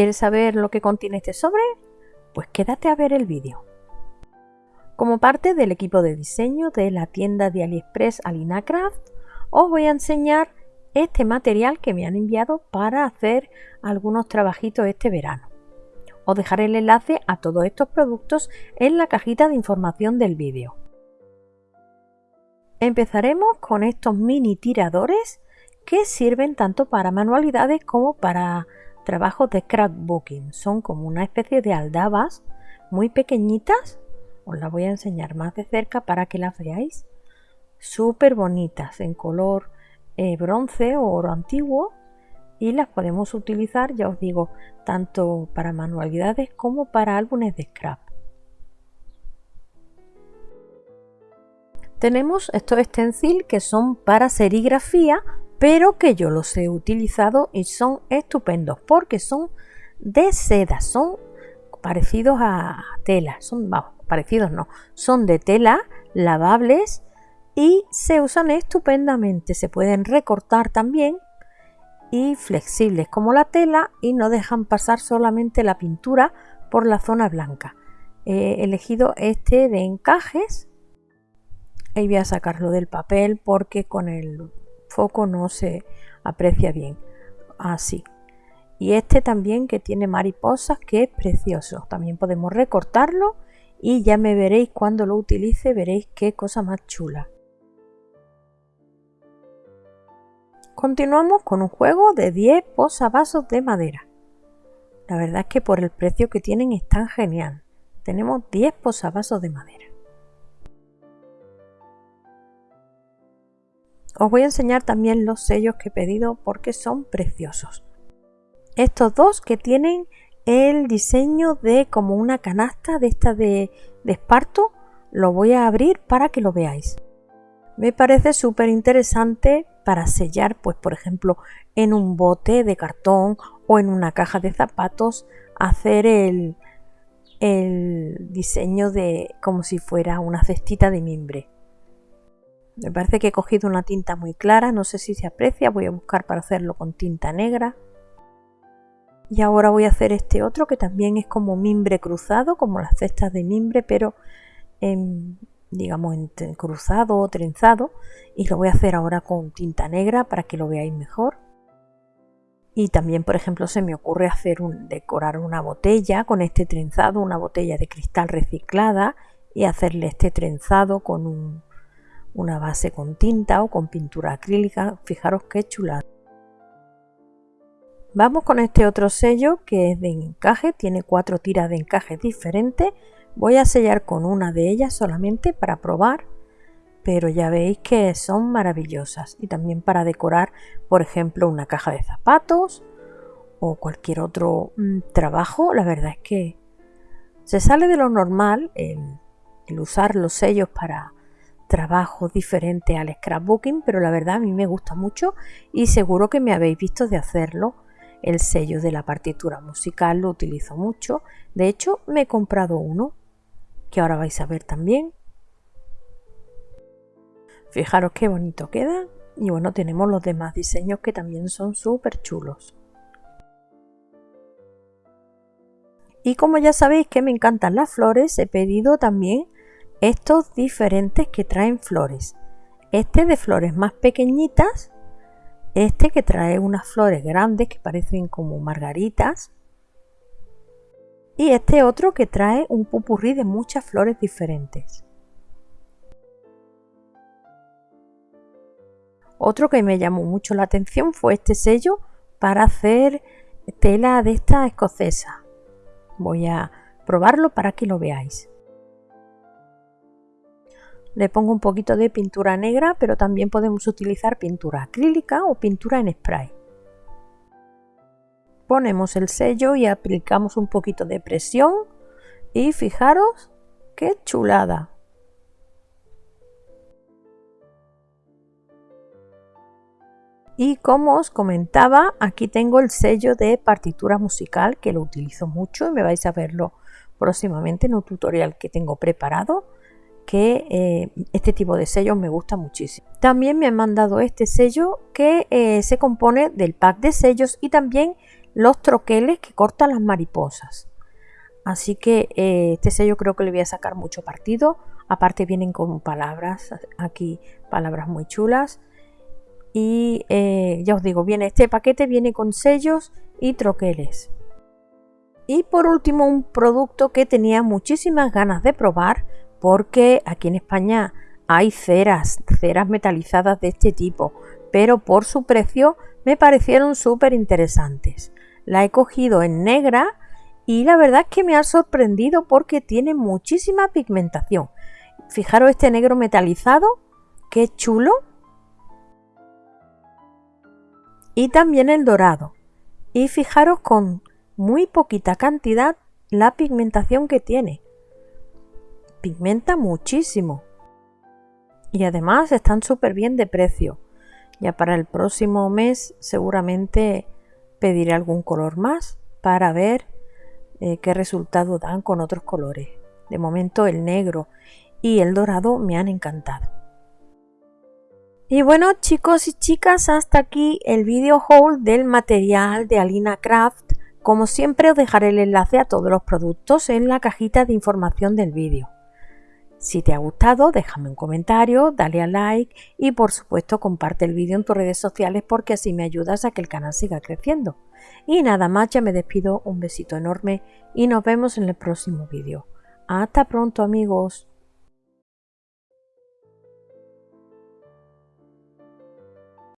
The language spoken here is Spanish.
¿Quieres saber lo que contiene este sobre? Pues quédate a ver el vídeo. Como parte del equipo de diseño de la tienda de AliExpress Alinacraft, os voy a enseñar este material que me han enviado para hacer algunos trabajitos este verano. Os dejaré el enlace a todos estos productos en la cajita de información del vídeo. Empezaremos con estos mini tiradores que sirven tanto para manualidades como para trabajos de scrapbooking. Son como una especie de aldabas muy pequeñitas. Os las voy a enseñar más de cerca para que las veáis. Súper bonitas en color eh, bronce o oro antiguo y las podemos utilizar, ya os digo, tanto para manualidades como para álbumes de scrap. Tenemos estos stencil que son para serigrafía, pero que yo los he utilizado y son estupendos porque son de seda, son parecidos a tela, son parecidos no, son de tela, lavables y se usan estupendamente, se pueden recortar también y flexibles como la tela y no dejan pasar solamente la pintura por la zona blanca. He elegido este de encajes y voy a sacarlo del papel porque con el foco no se aprecia bien. Así. Y este también que tiene mariposas que es precioso. También podemos recortarlo y ya me veréis cuando lo utilice, veréis qué cosa más chula. Continuamos con un juego de 10 posavasos de madera. La verdad es que por el precio que tienen es tan genial. Tenemos 10 posavasos de madera. Os voy a enseñar también los sellos que he pedido porque son preciosos. Estos dos que tienen el diseño de como una canasta de esta de, esparto, lo voy a abrir para que lo veáis. Me parece súper interesante para sellar, pues por ejemplo, en un bote de cartón o en una caja de zapatos, hacer el, el diseño de como si fuera una cestita de mimbre. Me parece que he cogido una tinta muy clara, no sé si se aprecia, voy a buscar para hacerlo con tinta negra. Y ahora voy a hacer este otro que también es como mimbre cruzado, como las cestas de mimbre, pero en, digamos, en cruzado o trenzado y lo voy a hacer ahora con tinta negra para que lo veáis mejor. Y también, por ejemplo, se me ocurre hacer un, decorar una botella con este trenzado, una botella de cristal reciclada y hacerle este trenzado con una base con tinta o con pintura acrílica. Fijaros qué chulada. Vamos con este otro sello que es de encaje, tiene cuatro tiras de encaje diferentes Voy a sellar con una de ellas solamente para probar, pero ya veis que son maravillosas y también para decorar, por ejemplo, una caja de zapatos o cualquier otro mm, trabajo. La verdad es que se sale de lo normal el, el usar los sellos para trabajos diferentes al scrapbooking, pero la verdad a mí me gusta mucho y seguro que me habéis visto de hacerlo el sello de la partitura musical lo utilizo mucho. De hecho, me he comprado uno que ahora vais a ver también. Fijaros qué bonito queda. Y bueno, tenemos los demás diseños que también son súper chulos. Y como ya sabéis que me encantan las flores, he pedido también estos diferentes que traen flores. Este de flores más pequeñitas, este que trae unas flores grandes que parecen como margaritas, y este otro que trae un pupurrí de muchas flores diferentes. Otro que me llamó mucho la atención fue este sello para hacer tela de esta escocesa. Voy a probarlo para que lo veáis. Le pongo un poquito de pintura negra, pero también podemos utilizar pintura acrílica o pintura en spray ponemos el sello y aplicamos un poquito de presión y fijaros qué chulada. Y como os comentaba, aquí tengo el sello de partitura musical que lo utilizo mucho y me vais a verlo próximamente en un tutorial que tengo preparado que eh, este tipo de sellos me gusta muchísimo. También me han mandado este sello que eh, se compone del pack de sellos y también los troqueles que cortan las mariposas. Así que eh, este sello creo que le voy a sacar mucho partido. Aparte vienen con palabras, aquí palabras muy chulas. Y ya os digo, viene este paquete viene con sellos y troqueles. Y por último un producto que tenía muchísimas ganas de probar porque aquí en España hay ceras, ceras metalizadas de este tipo, pero por su precio me parecieron súper interesantes. La he cogido en negra y la verdad es que me ha sorprendido porque tiene muchísima pigmentación. Fijaros este negro metalizado, qué chulo. Y también el dorado. Y fijaros con muy poquita cantidad la pigmentación que tiene. Pigmenta muchísimo. Y además están súper bien de precio. Ya para el próximo mes seguramente pediré algún color más para ver eh, qué resultado dan con otros colores. De momento el negro y el dorado me han encantado. Y bueno chicos y chicas, hasta aquí el video haul del material de Alina Craft. Como siempre os dejaré el enlace a todos los productos en la cajita de información del vídeo. Si te ha gustado, déjame un comentario, dale a like y por supuesto comparte el vídeo en tus redes sociales porque así me ayudas a que el canal siga creciendo. Y nada más, ya me despido, un besito enorme y nos vemos en el próximo vídeo. Hasta pronto amigos.